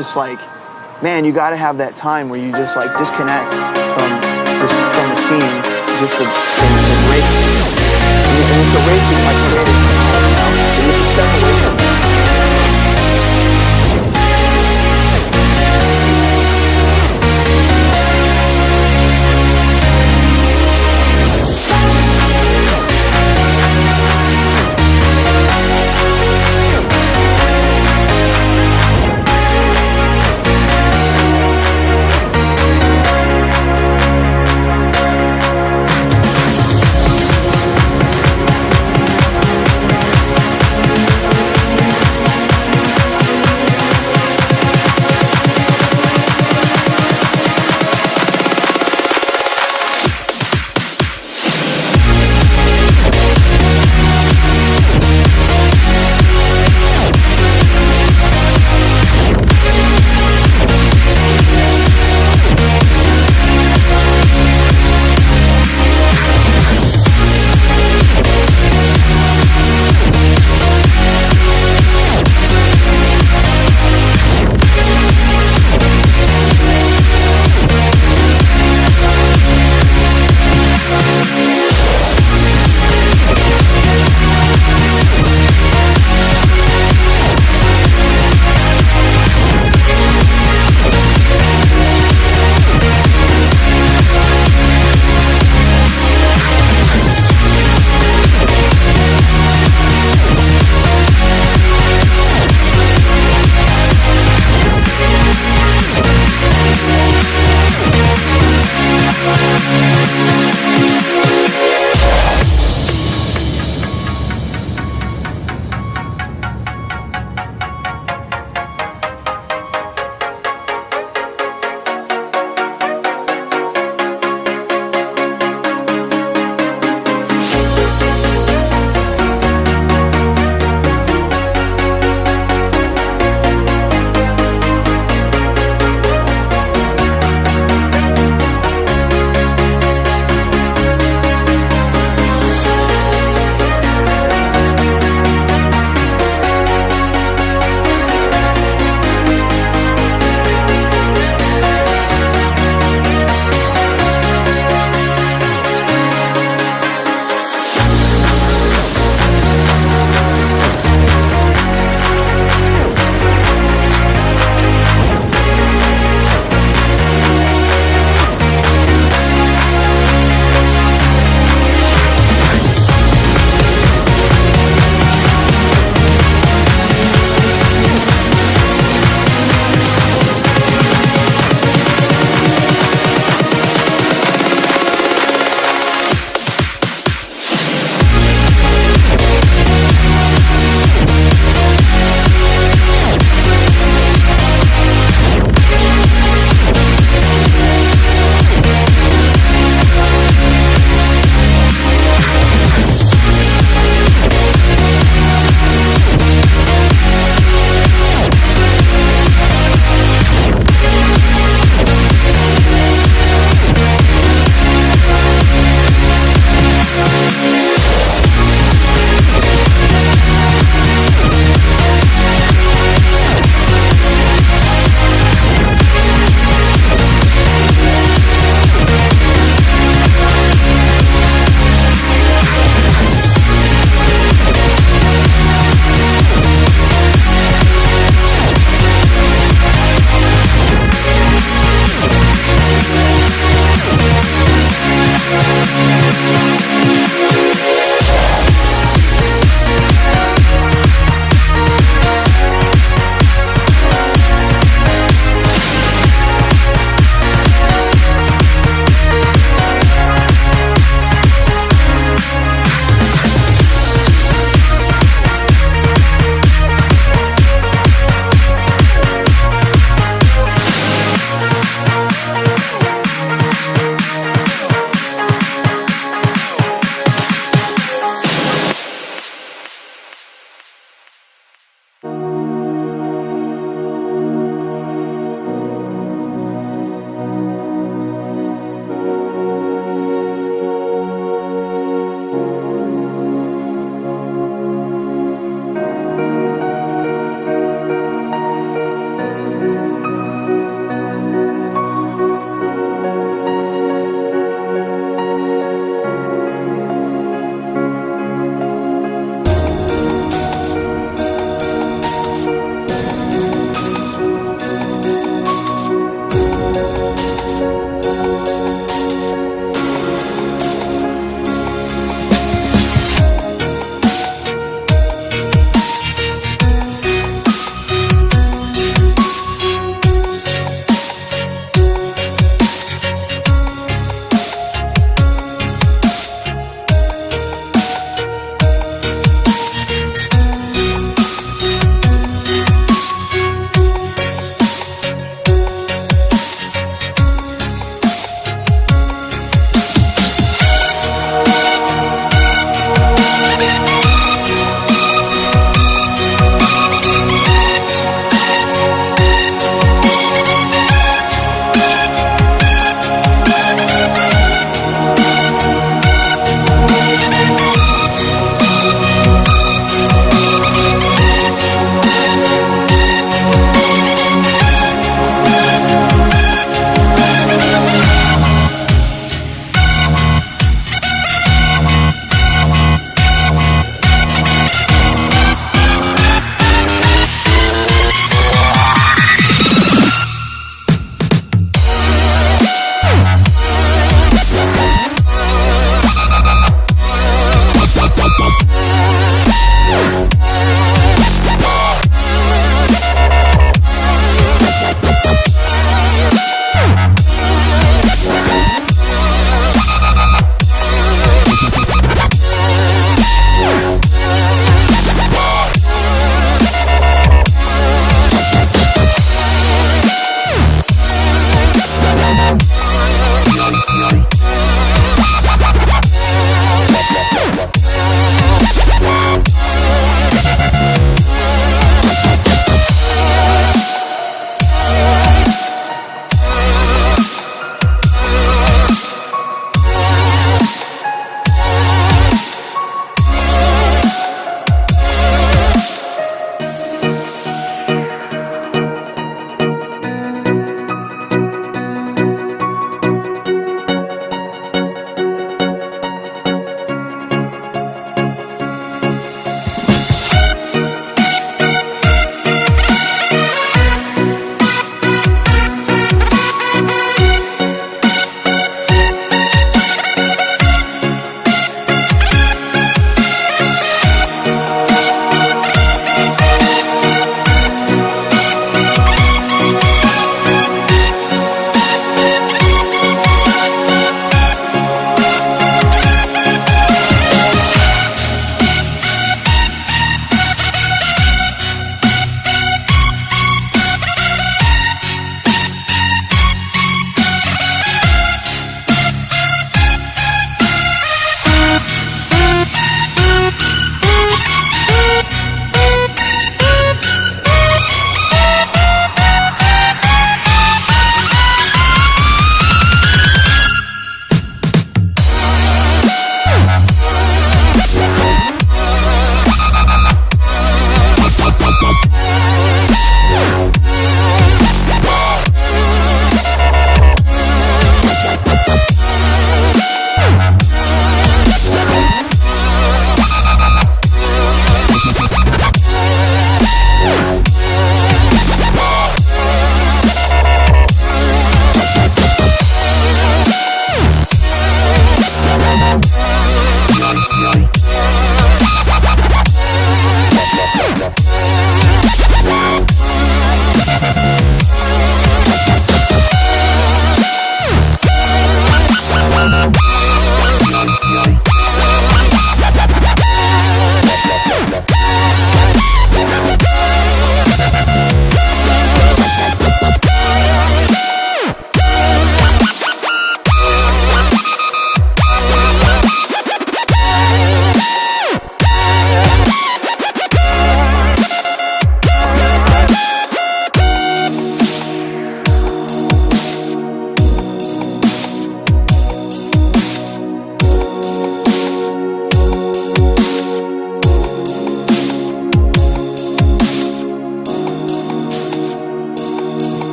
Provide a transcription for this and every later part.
just like, man, you got to have that time where you just like disconnect from this, from the scene, just the, the, the race. And it's a with my creative,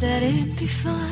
that it'd be fine.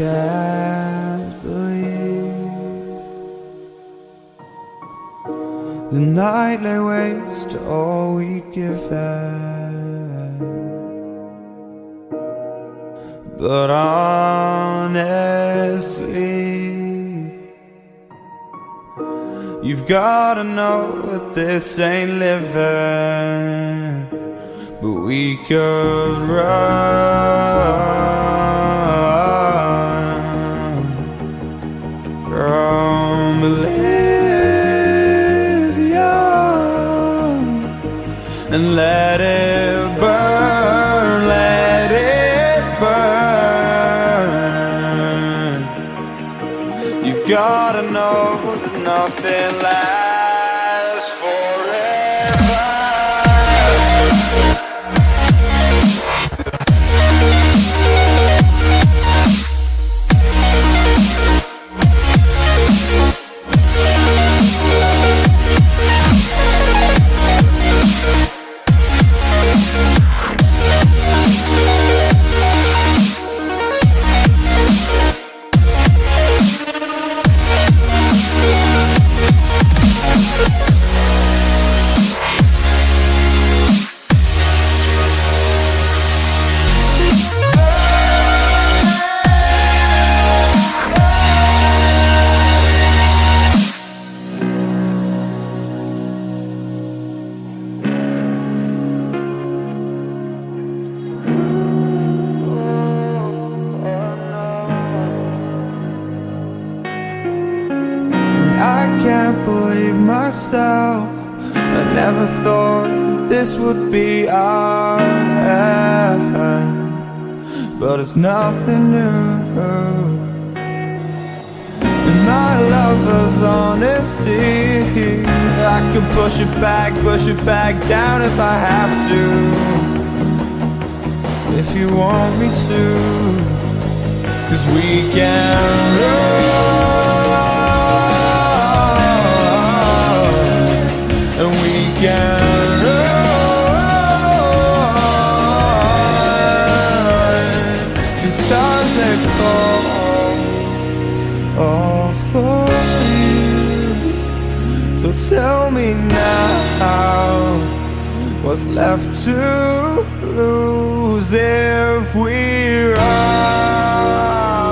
Can't believe the night lay waste to all we'd given. But honestly, you've gotta know that this ain't living. But we could run and let it burn, let it burn. You've gotta know nothing lasts never thought that this would be our end, but it's nothing new. My lover's honesty, I can push it back, push it back down if I have to. If you want me to, cause we can run run. Cause stars that call all for you. So tell me now, what's left to lose if we run?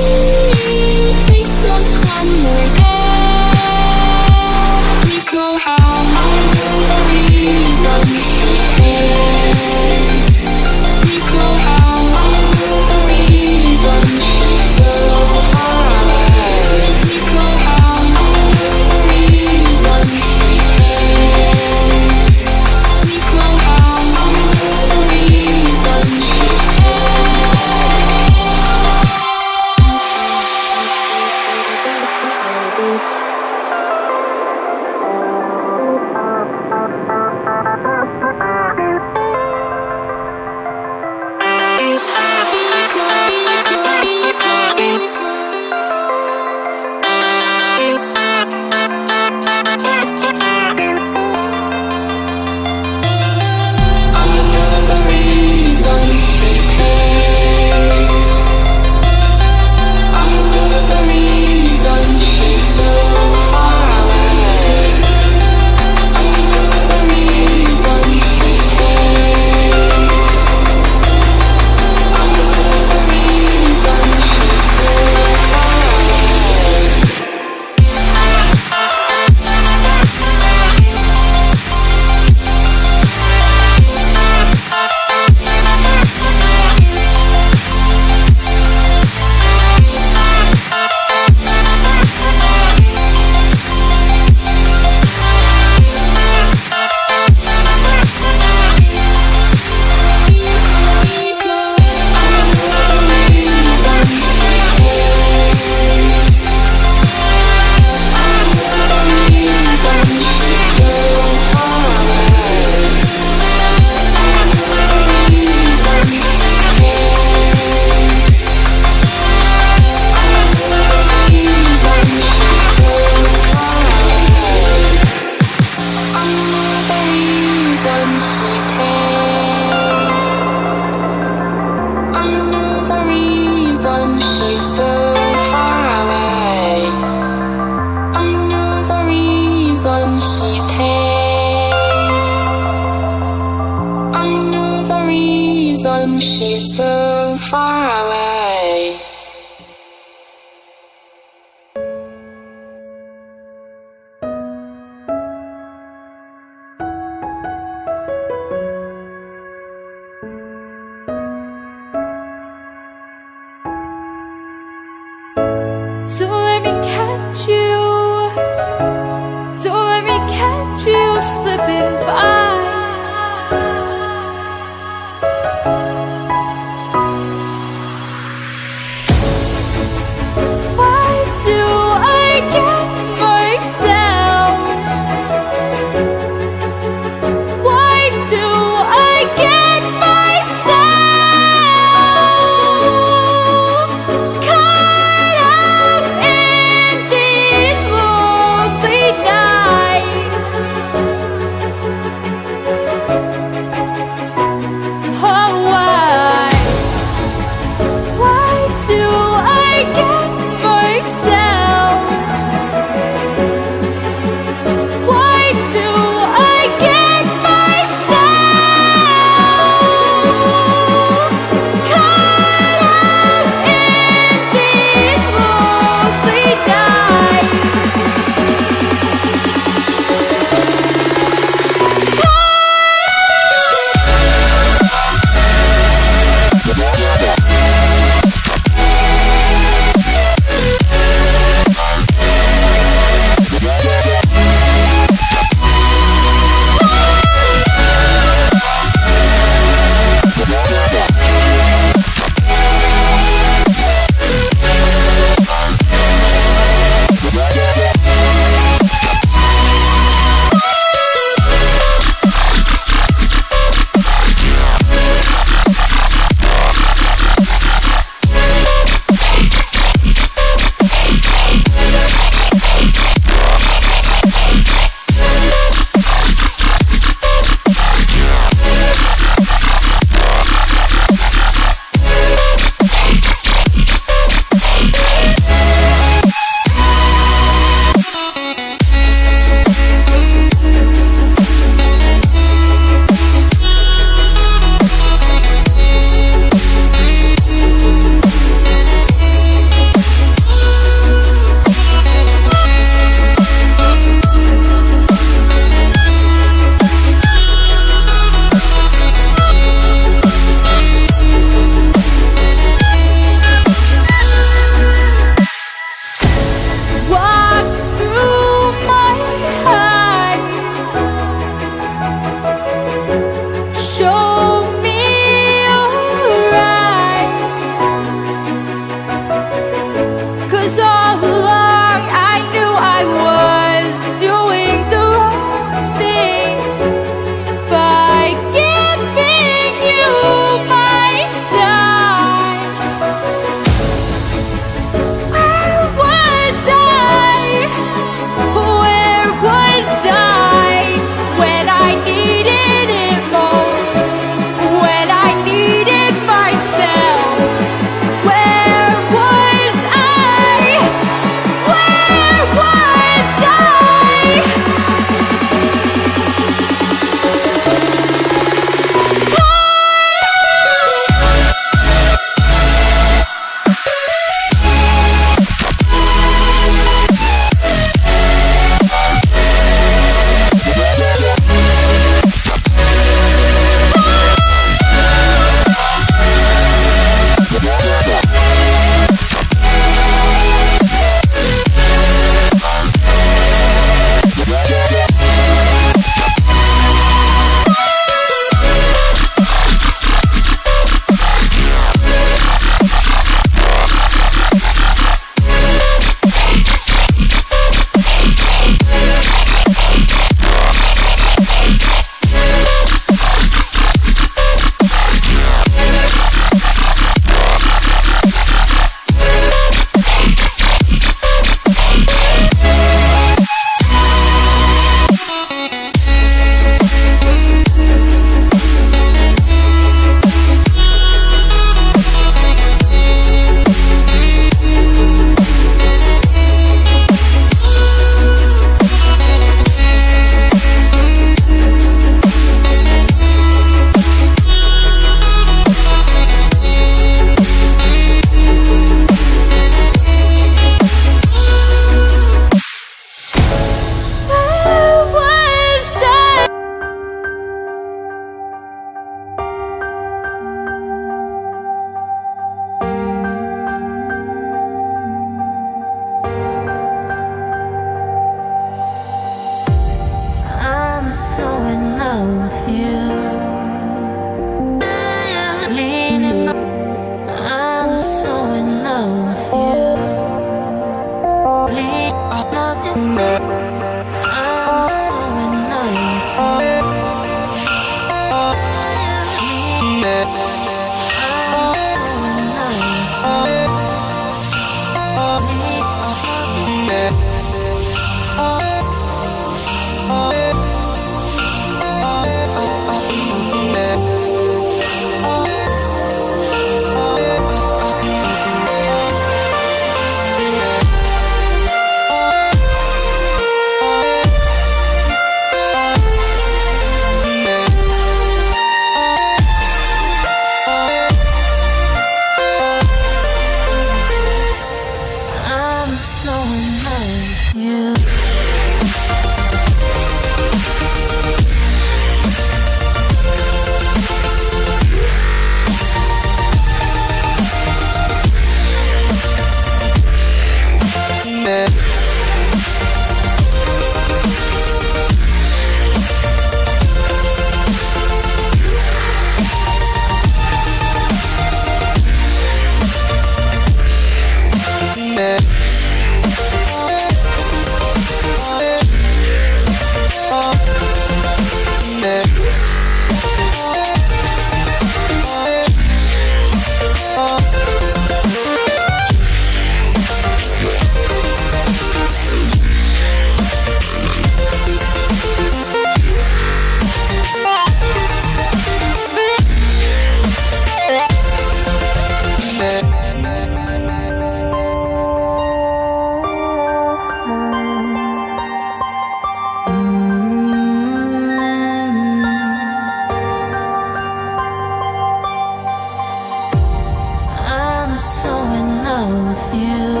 you.